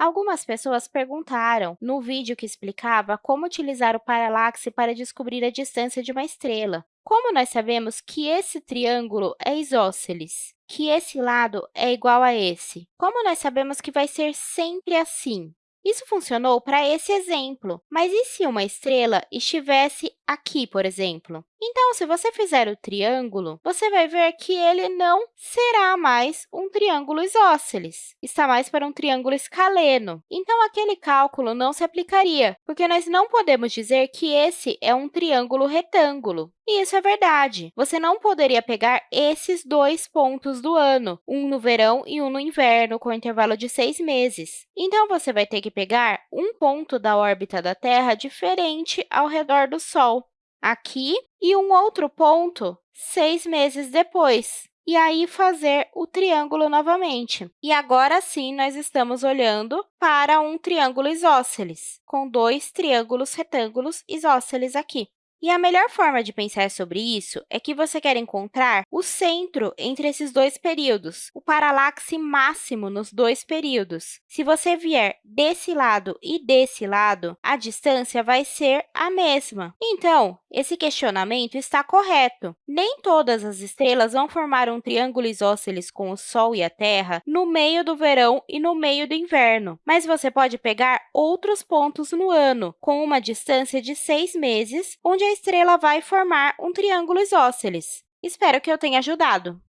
Algumas pessoas perguntaram no vídeo que explicava como utilizar o paralaxe para descobrir a distância de uma estrela. Como nós sabemos que esse triângulo é isósceles, que esse lado é igual a esse? Como nós sabemos que vai ser sempre assim? Isso funcionou para esse exemplo, mas e se uma estrela estivesse aqui, por exemplo? Então, se você fizer o triângulo, você vai ver que ele não será mais um triângulo isósceles, está mais para um triângulo escaleno. Então, aquele cálculo não se aplicaria, porque nós não podemos dizer que esse é um triângulo retângulo. E isso é verdade. Você não poderia pegar esses dois pontos do ano, um no verão e um no inverno, com intervalo de seis meses. Então, você vai ter que pegar um ponto da órbita da Terra diferente ao redor do Sol, aqui, e um outro ponto seis meses depois e aí fazer o triângulo novamente. E agora sim, nós estamos olhando para um triângulo isósceles, com dois triângulos retângulos isósceles aqui. E a melhor forma de pensar sobre isso é que você quer encontrar o centro entre esses dois períodos, o paralaxe máximo nos dois períodos. Se você vier desse lado e desse lado, a distância vai ser a mesma. Então, esse questionamento está correto. Nem todas as estrelas vão formar um triângulo isósceles com o Sol e a Terra no meio do verão e no meio do inverno, mas você pode pegar outros pontos no ano, com uma distância de seis meses, onde a estrela vai formar um triângulo isósceles. Espero que eu tenha ajudado!